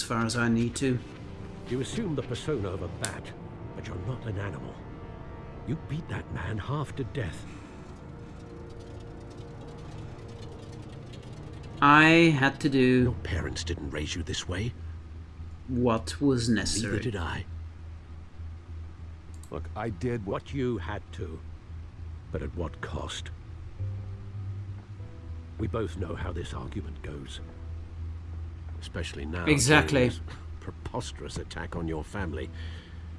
as far as I need to. You assume the persona of a bat, but you're not an animal. You beat that man half to death. I had to do Your parents didn't raise you this way. what was necessary. Neither did I. Look, I did what... What you had to. But at what cost? We both know how this argument goes. Especially now. Exactly. Preposterous attack on your family.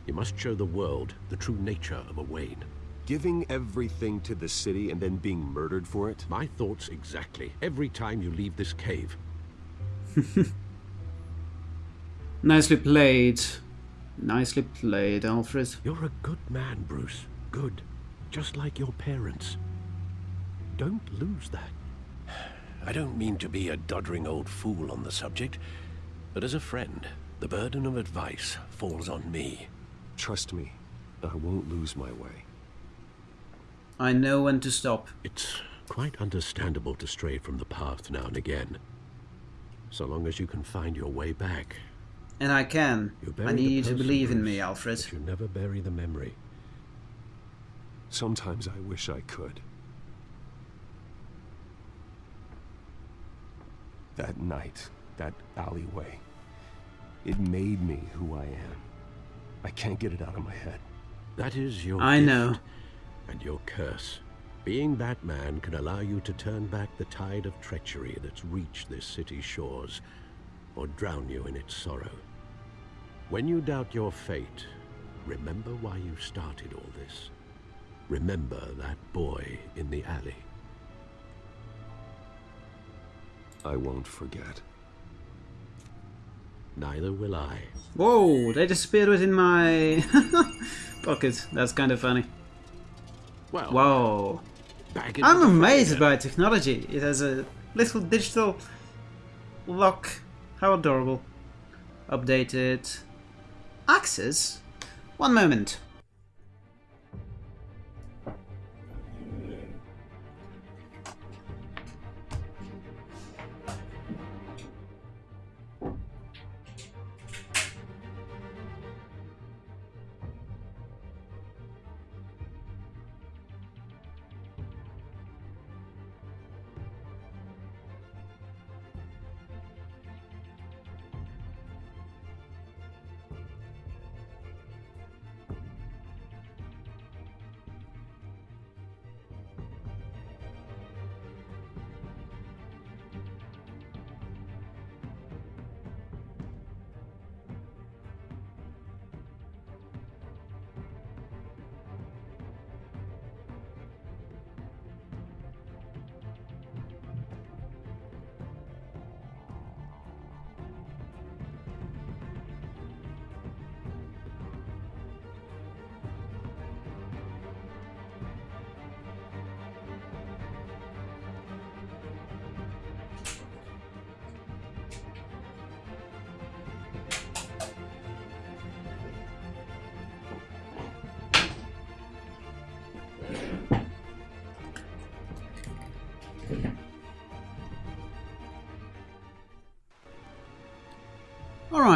You must show the world the true nature of a Wayne. Giving everything to the city and then being murdered for it? My thoughts exactly. Every time you leave this cave. Nicely played. Nicely played, Alfred. You're a good man, Bruce. Good. Just like your parents. Don't lose that. I don't mean to be a doddering old fool on the subject, but as a friend, the burden of advice falls on me. Trust me, I won't lose my way. I know when to stop. It's quite understandable to stray from the path now and again. So long as you can find your way back. And I can. You bury I the need you to believe in me, Alfred. You never bury the memory. Sometimes I wish I could. That night, that alleyway, it made me who I am. I can't get it out of my head. That is your I gift know. and your curse. Being Batman can allow you to turn back the tide of treachery that's reached this city's shores, or drown you in its sorrow. When you doubt your fate, remember why you started all this. Remember that boy in the alley. I won't forget. Neither will I. Whoa, they disappeared within my pocket. That's kind of funny. Well, Whoa. I'm amazed by technology. It has a little digital lock. How adorable. Updated. Access? One moment.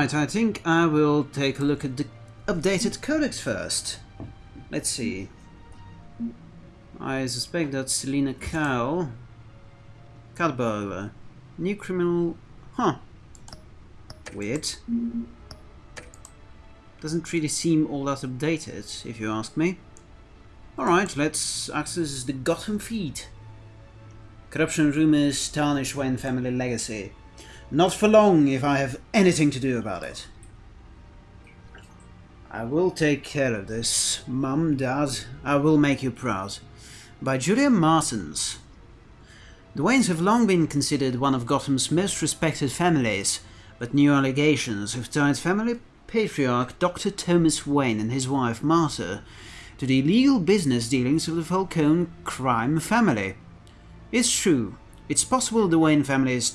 Alright, I think I will take a look at the updated codex first. Let's see. I suspect that Selina Cow. Cadbola. New criminal. Huh. Weird. Doesn't really seem all that updated, if you ask me. Alright, let's access the Gotham feed. Corruption rumors tarnish Wayne family legacy. Not for long if I have anything to do about it. I will take care of this. Mum, Dad, I will make you proud. By Julia Martins. The Waynes have long been considered one of Gotham's most respected families, but new allegations have tied family patriarch Dr. Thomas Wayne and his wife Martha to the illegal business dealings of the Falcone crime family. It's true, it's possible the Wayne family family's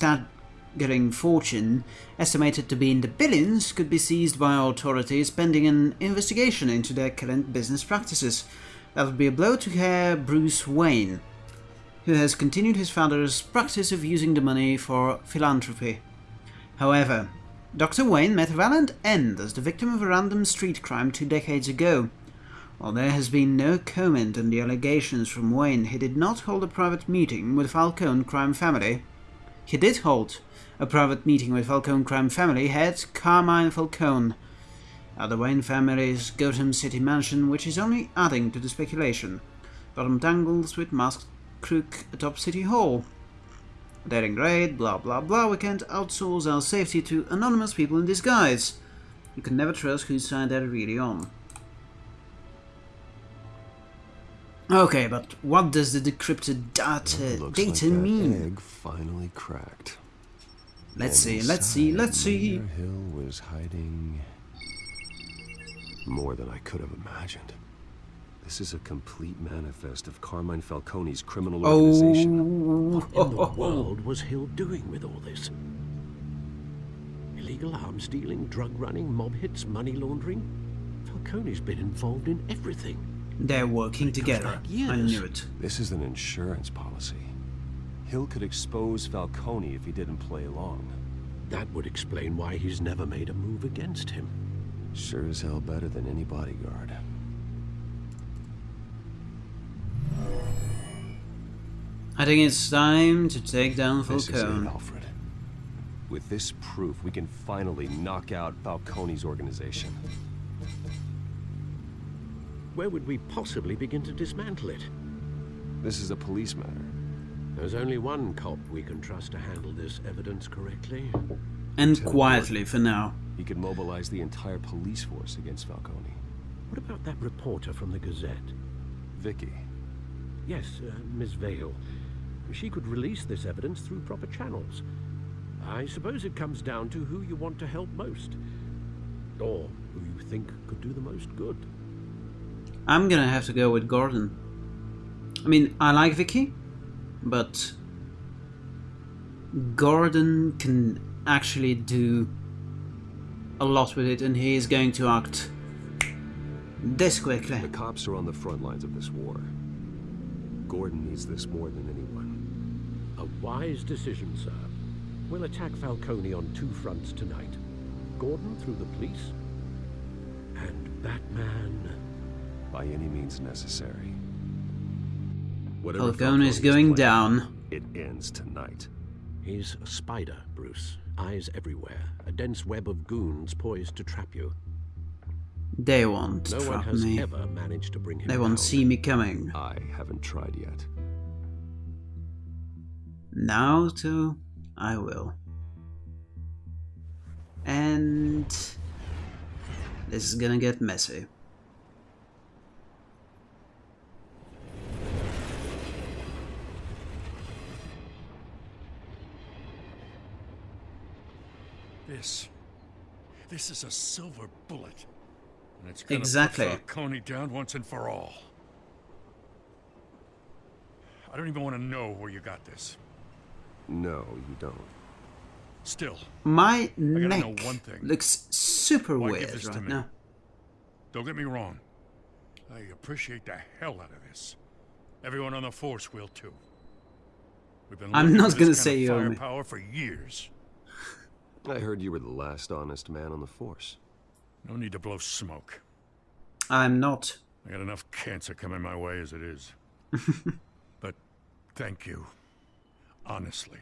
staggering fortune, estimated to be in the billions, could be seized by authorities pending an investigation into their current business practices. That would be a blow to Herr Bruce Wayne, who has continued his father's practice of using the money for philanthropy. However, Dr. Wayne met a valiant end as the victim of a random street crime two decades ago. While there has been no comment on the allegations from Wayne, he did not hold a private meeting with Falcone crime family. He did hold a private meeting with Falcone crime family head Carmine Falcone at the Wayne family's Gotham City mansion, which is only adding to the speculation. Batman tangles with masked crook atop City Hall. Daring raid, blah blah blah, we can't outsource our safety to anonymous people in disguise. You can never trust whose side they're really on. Okay, but what does the decrypted data, data like mean? egg finally cracked. Let's see, let's see, let's see. Hill was hiding more than I could have imagined. This is a complete manifest of Carmine Falcone's criminal organization. Oh, What in the world was Hill doing with all this? Illegal arms dealing, drug running, mob hits, money laundering? Falcone's been involved in everything. they're working together. I knew it. This is an insurance policy. Hill could expose Falcone if he didn't play along. That would explain why he's never made a move against him. Sure as hell better than any bodyguard. I think it's time to take down This is it, Falcone. Alfred. With this proof, we can finally knock out Falcone's organization. Where would we possibly begin to dismantle it? This is a police matter. There's only one cop we can trust to handle this evidence correctly. And quietly for now. He could mobilize the entire police force against Falcone. What about that reporter from the Gazette? Vicki. Yes, uh, Miss Vale. She could release this evidence through proper channels. I suppose it comes down to who you want to help most. Or who you think could do the most good. I'm gonna have to go with Gordon. I mean, I like Vicki, but Gordon can actually do a lot with it, and he is going to act this quickly. The cops are on the front lines of this war. Gordon needs this more than anyone. A wise decision, sir. We'll attack Falcone on two fronts tonight. Gordon through the police, and Batman... By any means necessary. Whatever Falcone is Falcone's going plan, down. It ends tonight. He's a spider, Bruce. Eyes everywhere. A dense web of goons poised to trap you. They won't No one trap has me. ever managed to bring him They won't down. see me coming. I haven't tried yet. Now, too, I will. And this is gonna get messy. This. This is a silver bullet. And it's gonna Exactly. put Falcone down once and for all. I don't even want to know where you got this. No, you don't. Still, My neck one thing. looks super Why weird right now. don't get me wrong. I appreciate the hell out of this. Everyone on the force will too. We've been I'm not gonna say you owe me. firepower for years. I heard you were the last honest man on the force. No need to blow smoke. I'm not. I got enough cancer coming my way as it is. but thank you. Honestly.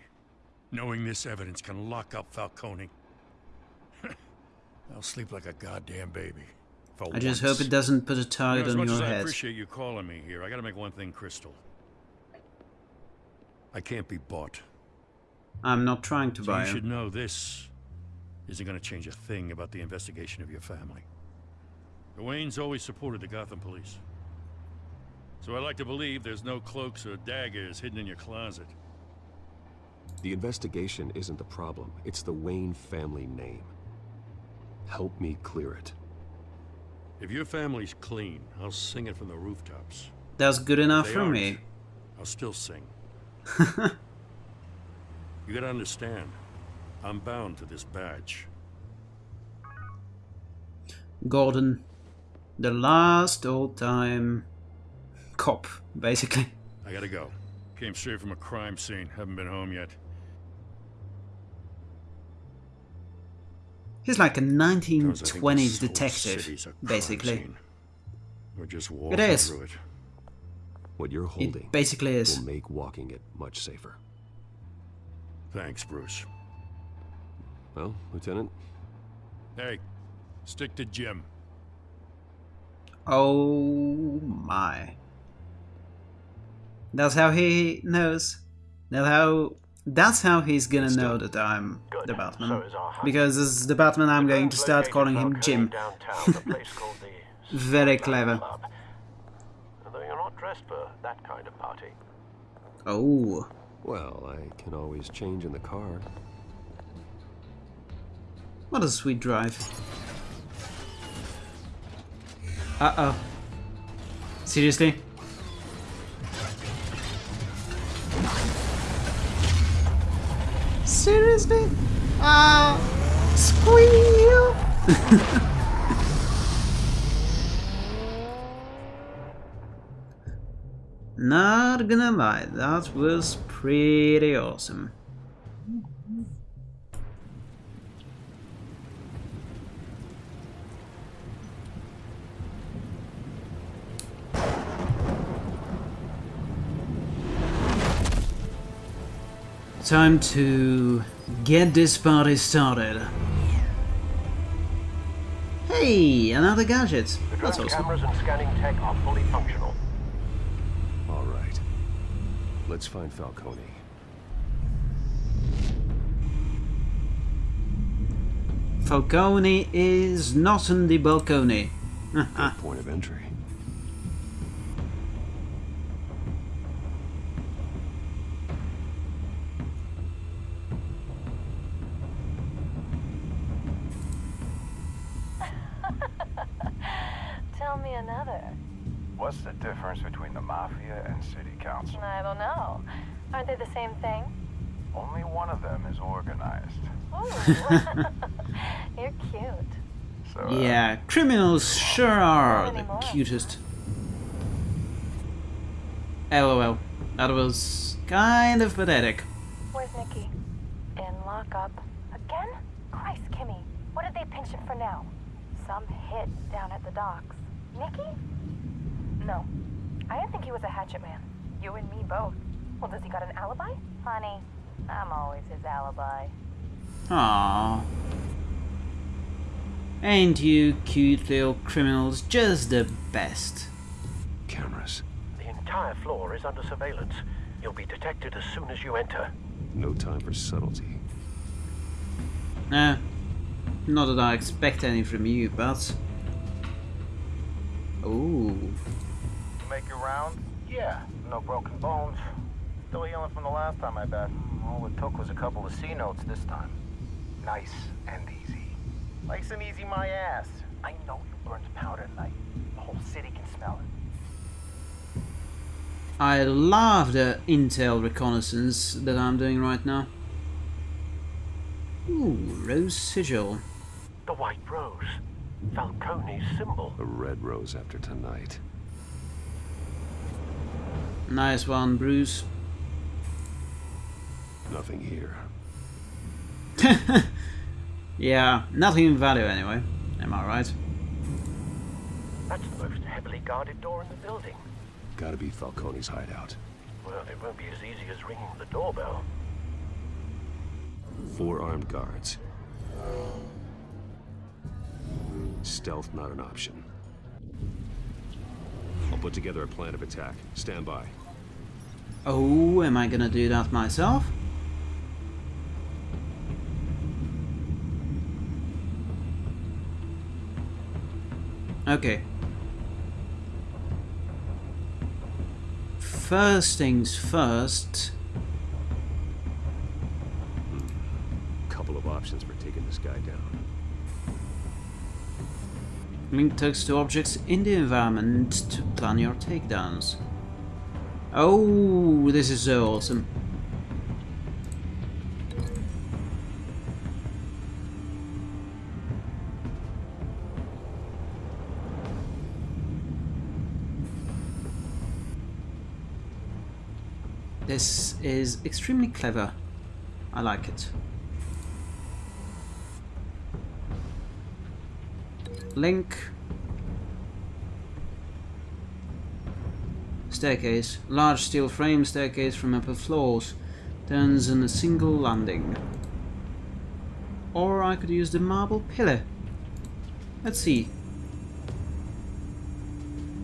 Knowing this evidence can lock up Falcone. I'll sleep like a goddamn baby. For I just hope it doesn't put a You know, target on much your as I appreciate you calling me here, I gotta make one thing crystal. I can't be bought. I'm not trying to So buy you should know this isn't gonna change a thing about the investigation of your family. The Waynes always supported the Gotham police. So I like to believe there's no cloaks or daggers hidden in your closet. The investigation isn't the problem, it's the Wayne family name. Help me clear it. If your family's clean, I'll sing it from the rooftops. That's good enough for aren't. me. I'll still sing. you gotta understand, I'm bound to this badge. Gordon, the last old time cop, basically. I gotta go. Came straight from a crime scene. Haven't been home yet. He's like a Because I think 1920s detective, a basically. scene. We're just walking is. through it. What you're holding It basically is. will make walking it much safer. Thanks, Bruce. Well, Lieutenant, Hey, stick to Jim. Oh my. That's how he knows. That's how that's how he's gonna know that I'm Good. the Batman. So is our hunt. Because as the Batman I'm going to start calling him Jim. Downtown, a place called the Very clever. Club. Although you're not dressed for that kind of party. Oh. well, I can always change in the car. What a sweet drive. Uh oh. Seriously? Seriously? Ah, squeal! Not gonna lie, that was pretty awesome. Time to get this party started. Hey, another gadget. The That's drone awesome. cameras and scanning tech are fully functional. All right. Let's find Falcone. Falcone is not on the balcony. Good point of entry. Tell me another. What's the difference between the Mafia and I don't know. Aren't they the same thing? Only one of them is organized. Ooh. You're cute. So, uh, Yeah, criminals sure are the cutest. LOL. That was kind of pathetic. Where's Nikki? In lockup. Again? Christ, Kimmy. What did they pinch him for now? Some hit down at the docks. Nikki? No. I didn't think he was a hatchet man. You and me both. Well, does he got an alibi? Honey, I'm always his alibi. Aww. Ain't you cute little criminals just the best? Cameras. The entire floor is under surveillance. You'll be detected as soon as you enter. No time for subtlety. Eh, not that I expect any from you, but... Ooh. Make your rounds? Yeah, no broken bones. Still healing from the last time, I bet. All it took was a couple of C notes this time. Nice and easy. Nice and easy, my ass. I know you burned powder tonight. The whole city can smell it. I love the intel reconnaissance that I'm doing right now. Ooh, rose sigil. The White Rose. Falcone's symbol. A red rose after tonight. Nice one, Bruce. Nothing here. Yeah, nothing in value anyway. Am I right? That's the most heavily guarded door in the building. Gotta be Falcone's hideout. Well, it won't be as easy as ringing the doorbell. Four armed guards. Stealth not an option. I'll put together a plan of attack. Stand by. Oh, am I gonna do that myself? Okay. First things first. Couple of options for taking this guy down. Link text to objects in the environment to plan your takedowns. Oh, this is so awesome. This is extremely clever. I like it. Link. Staircase. Large steel frame staircase from upper floors. Turns in a single landing. Or I could use the marble pillar. Let's see.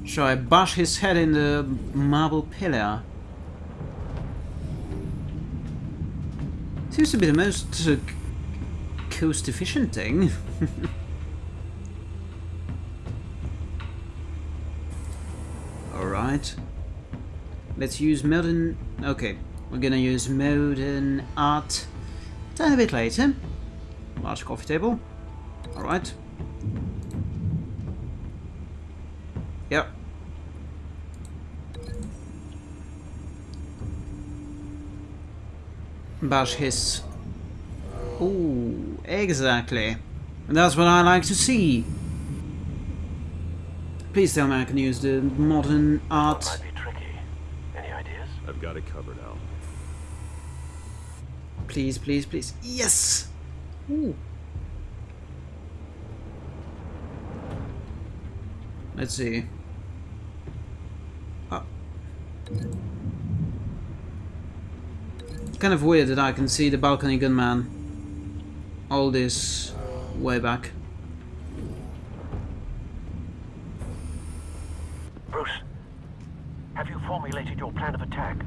Shall I bash his head in the marble pillar? Seems to be the most uh, cost efficient thing. Alright. Let's use modern... Okay, we're gonna use modern art a bit later. Large coffee table. Alright. Yep. Bash his... Ooh, exactly. That's what I like to see. Please tell me I can use the modern art. Might be tricky. Any ideas? I've got it covered, Al. Please, please, please. Yes! Ooh. Let's see. Oh. Kind of weird that I can see the balcony gunman all this way back. Bruce, have you formulated your plan of attack?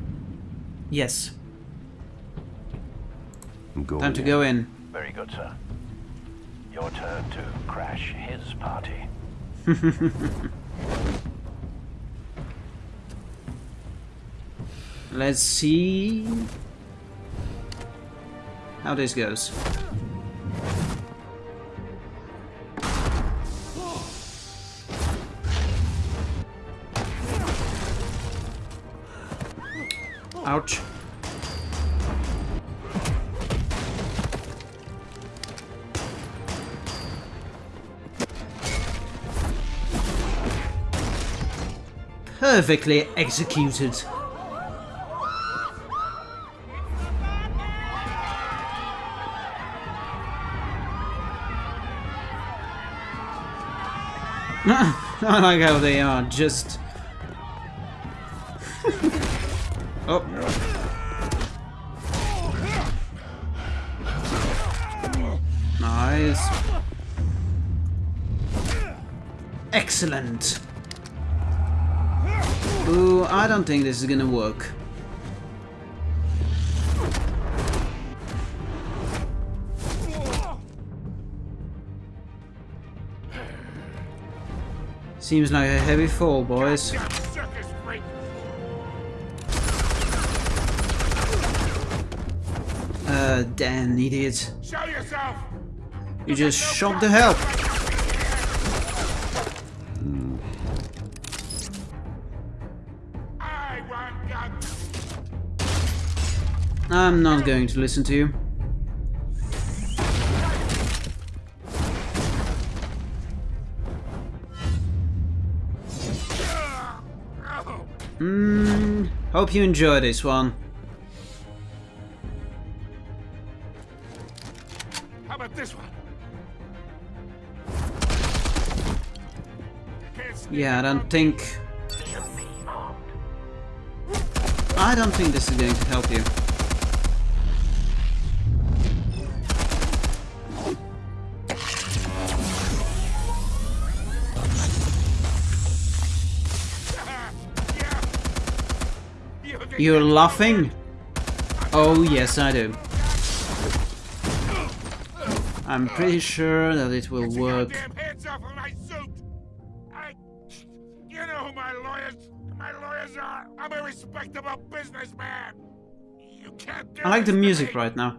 Yes. I'm going Time to in. go in. Very good, sir. Your turn to crash his party. Let's see how this goes. Ouch. Perfectly executed. I like how they are just. Excellent. Ooh, I don't think this is gonna work. Seems like a heavy fall, boys. Uh, damn idiot. You just shot the hell. I'm not going to listen to you. Hmm. Hope you enjoy this one. How about this one? Yeah, I don't think. I don't think this is going to help you. You're laughing? Oh, yes, I do. I'm pretty sure that it will work. goddamn hands off of my suit! I... You know my lawyers... My lawyers are! I'm a respectable businessman! You can't I like the music right now.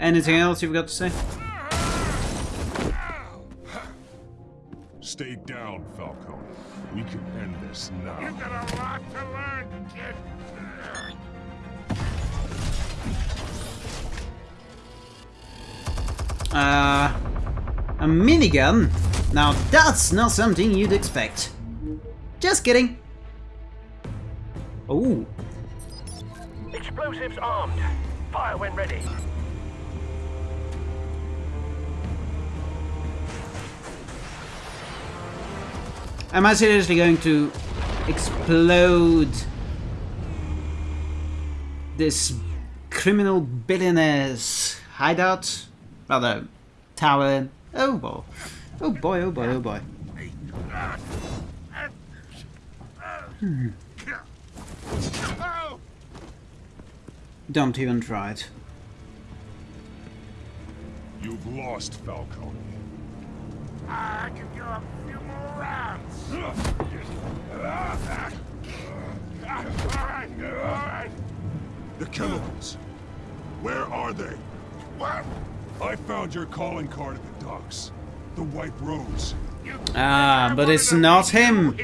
Anything else you've got to say? Stay down, Falcone. We can end this now. You've got a lot to learn, kid! Uh, a minigun? Now that's not something you'd expect. Just kidding. Oh, Explosives armed. Fire when ready. Am I seriously going to explode this criminal billionaire's hideout? Rather, tower. Oh boy. Oh boy, oh boy, oh boy. Hmm. Don't even try it. You've lost, Falcone. I can go a few more rounds. Alright, alright. The chemicals. Where are they? What? I found your calling card at the docks. The White Rose. Ah, but it's not him.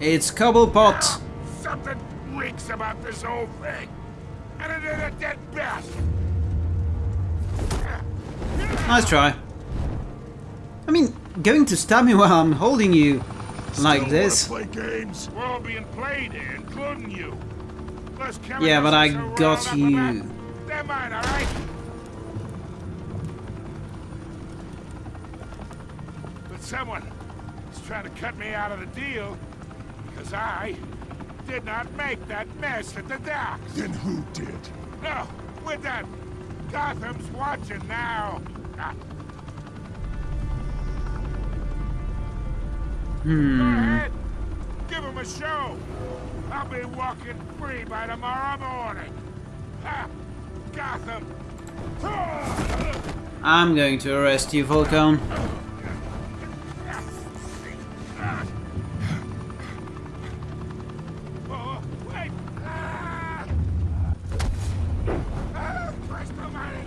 It's Cobblepot. Something reeks about this whole thing. And it is a dead best. Nice try. I mean, going to stab me while I'm holding you like Still this. Play games? We're all being played here, including you. Yeah, but I got rolled up you. They're mine, alright? But someone is trying to cut me out of the deal because I did not make that mess at the docks. Then who did? No, we're done. Gotham's watching now. Ah. Go Hmm. ahead. Give him a show. I'll be walking free by tomorrow morning. Ha! Gotham. I'm going to arrest you, Falcone. Wait. Christ almighty.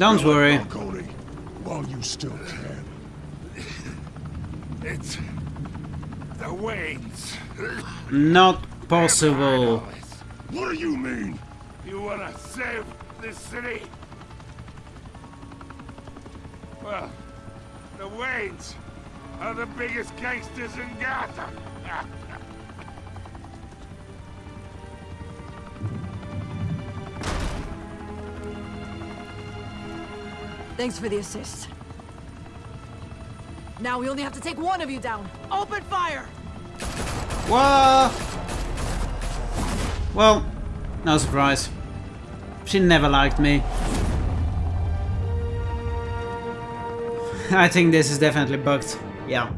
Don't worry. Falcone, while you still can. It's the Waynes. Not possible. What do you mean? You wanna save this city? Well, the Waynes are the biggest gangsters in Gotham. Thanks for the assist. Now we only have to take one of you down. Open fire! What? Well, no surprise. She never liked me. I think this is definitely bugged. Yeah.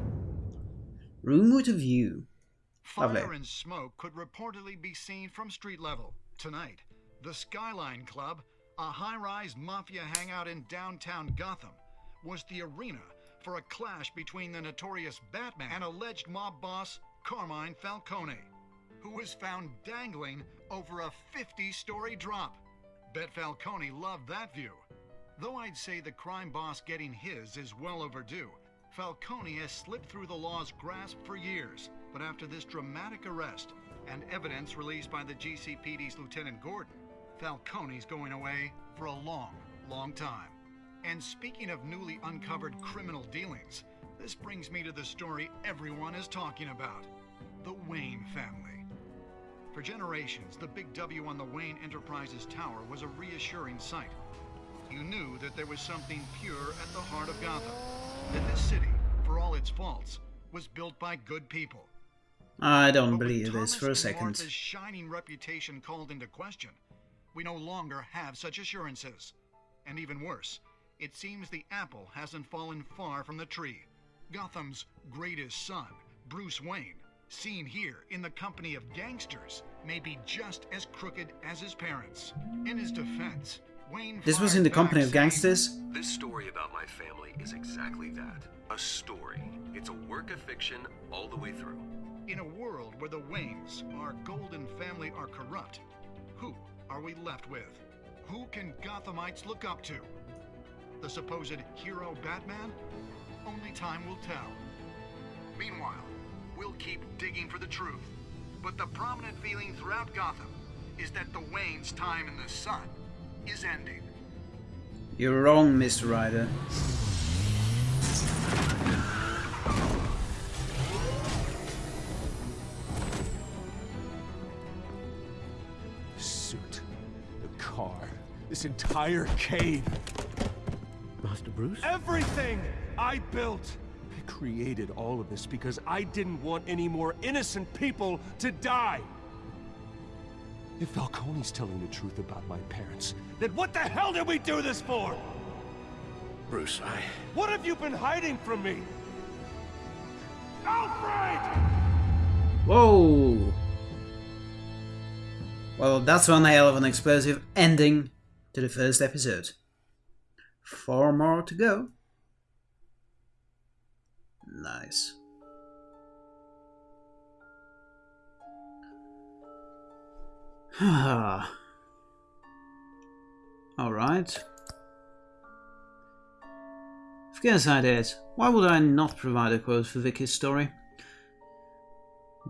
Room with a view. Lovely. Fire and smoke could reportedly be seen from street level. Tonight, the Skyline Club, a high rise mafia hangout in downtown Gotham, was the arena for a clash between the notorious Batman and alleged mob boss Carmine Falcone, who was found dangling over a 50 story drop. Bet Falcone loved that view. Though I'd say the crime boss getting his is well overdue, Falcone has slipped through the law's grasp for years. But after this dramatic arrest and evidence released by the GCPD's Lieutenant Gordon, Falcone's going away for a long, long time. And speaking of newly uncovered criminal dealings, this brings me to the story everyone is talking about the Wayne family. For generations, the big W on the Wayne Enterprises Tower was a reassuring sight. You knew that there was something pure at the heart of Gotham. That this city, for all its faults, was built by good people. I don't believe this Thomas for a second. Martha's shining reputation called into question, we no longer have such assurances. And even worse, it seems the apple hasn't fallen far from the tree. Gotham's greatest son, Bruce Wayne, seen here in the company of gangsters, may be just as crooked as his parents. In his defense, Wayne This was in the company of saying, gangsters? This story about my family is exactly that. A story. It's a work of fiction all the way through. In a world where the Waynes, our golden family, are corrupt, who are we left with? Who can Gothamites look up to? The supposed hero Batman? Only time will tell. Meanwhile, we'll keep digging for the truth. But the prominent feeling throughout Gotham is that the Waynes' time in the sun is ending. You're wrong, Mr. Ryder. Suit, the car, this entire cave. Master Bruce? Everything I built. I created all of this because I didn't want any more innocent people to die. If Falcone's telling the truth about my parents, then what the hell did we do this for? Bruce, I... What have you been hiding from me? Alfred! Whoa! Well, that's one hell of an explosive ending to the first episode. Four more to go. Nice. Alright. Of course I did. Why would I not provide a quote for Vicki's story?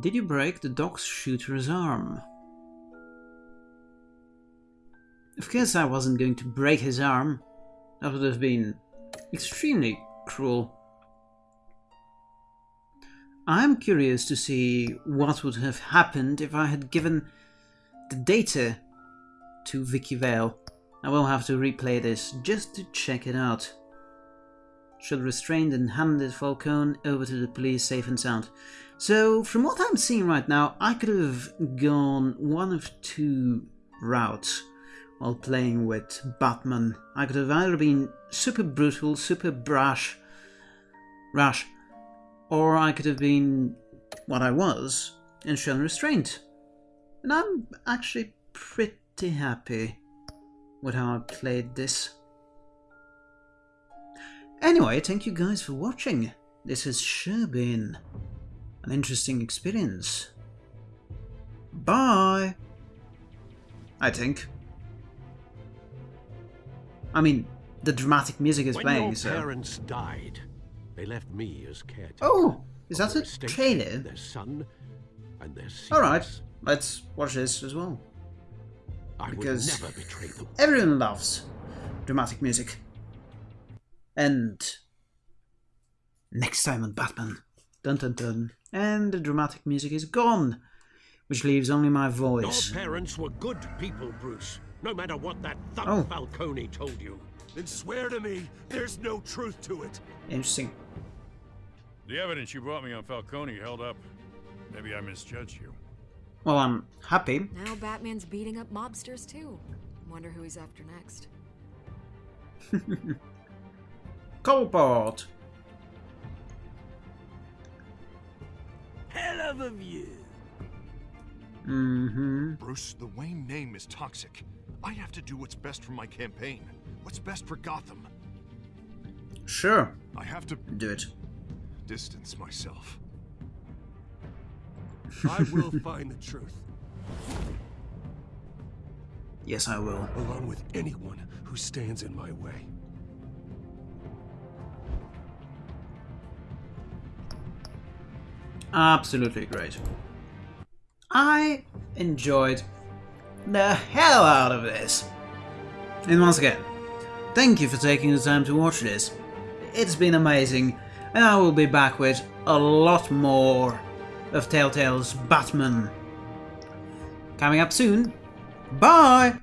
Did you break the dog's shooter's arm? Of course I wasn't going to break his arm. That would have been extremely cruel. I'm curious to see what would have happened if I had given the data to Vicki Vale. I will have to replay this just to check it out. Should restrained and handed Falcone over to the police safe and sound. So, from what I'm seeing right now, I could have gone one of two routes while playing with Batman. I could have either been super brutal, super brash, rash, or I could have been what I was and shown restraint. And I'm actually pretty happy with how I played this. Anyway, thank you guys for watching. This has sure been an interesting experience. Bye! I think. I mean, the dramatic music is when playing, your parents died, they left me as caretaker. Oh! Is that of a their estate, trailer? Their son and their secrets. Alright, let's watch this as well. I Because would never betray them. everyone loves dramatic music. And next time on Batman, dun dun dun, and the dramatic music is gone, which leaves only my voice. Your parents were good people, Bruce. No matter what that thug Oh. Falcone told you. Then swear to me there's no truth to it. Interesting. The evidence you brought me on Falcone held up. Maybe I misjudged you. Well, I'm happy. Now Batman's beating up mobsters too. Wonder who he's after next. Cobblepot. Hell of a view. Mm-hmm. Bruce, the Wayne name is toxic. I have to do what's best for my campaign. What's best for Gotham. Sure. I have to Do it. Distance myself. I will find the truth, Yes, I will. along with anyone who stands in my way. Absolutely great. I enjoyed the hell out of this. And once again, thank you for taking the time to watch this. It's been amazing, and I will be back with a lot more of Telltale's Batman. Coming up soon. Bye!